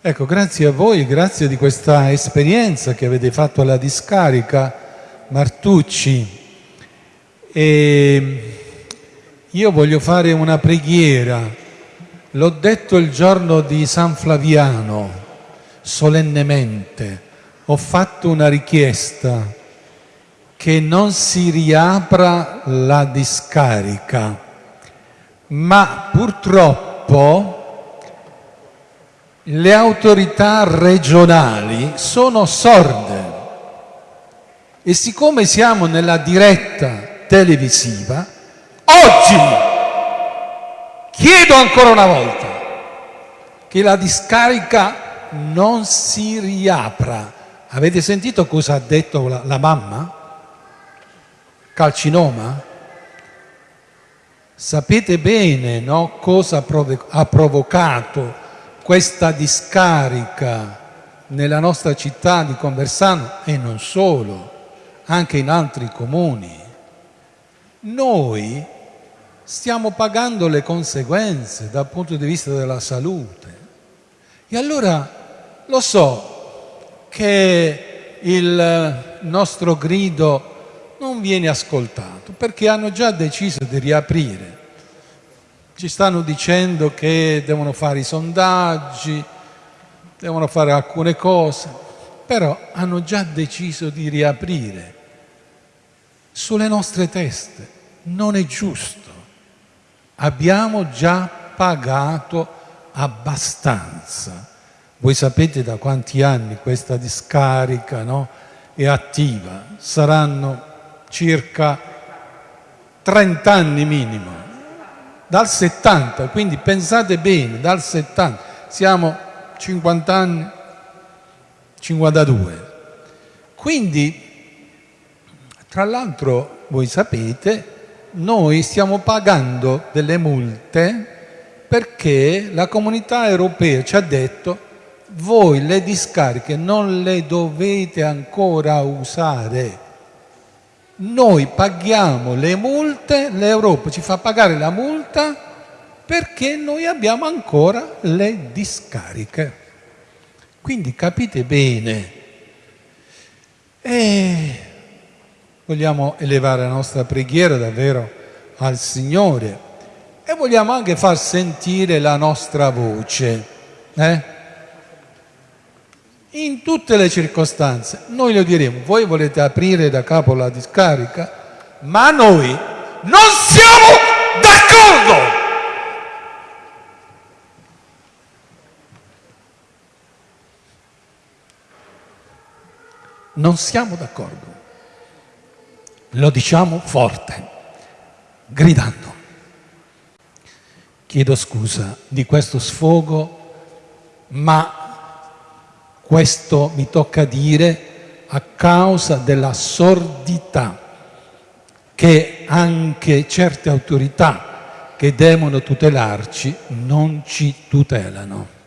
Ecco, grazie a voi, grazie di questa esperienza che avete fatto alla discarica Martucci. E io voglio fare una preghiera. L'ho detto il giorno di San Flaviano, solennemente. Ho fatto una richiesta che non si riapra la discarica, ma purtroppo le autorità regionali sono sorde e siccome siamo nella diretta televisiva, oggi chiedo ancora una volta che la discarica non si riapra. Avete sentito cosa ha detto la, la mamma? Calcinoma? Sapete bene no, cosa ha provocato questa discarica nella nostra città di Conversano e non solo, anche in altri comuni, noi stiamo pagando le conseguenze dal punto di vista della salute. E allora lo so che il nostro grido non viene ascoltato perché hanno già deciso di riaprire ci stanno dicendo che devono fare i sondaggi, devono fare alcune cose, però hanno già deciso di riaprire sulle nostre teste. Non è giusto. Abbiamo già pagato abbastanza. Voi sapete da quanti anni questa discarica no, è attiva? Saranno circa 30 anni minimo dal 70, quindi pensate bene, dal 70, siamo 50 anni, 52. Quindi, tra l'altro, voi sapete, noi stiamo pagando delle multe perché la comunità europea ci ha detto voi le discariche non le dovete ancora usare noi paghiamo le multe, l'Europa ci fa pagare la multa perché noi abbiamo ancora le discariche. Quindi capite bene. E vogliamo elevare la nostra preghiera davvero al Signore e vogliamo anche far sentire la nostra voce. Eh? In tutte le circostanze. Noi lo diremo, voi volete aprire da capo la discarica, ma noi non siamo d'accordo. Non siamo d'accordo. Lo diciamo forte, gridando. Chiedo scusa di questo sfogo, ma questo mi tocca dire a causa della sordità che anche certe autorità che devono tutelarci non ci tutelano.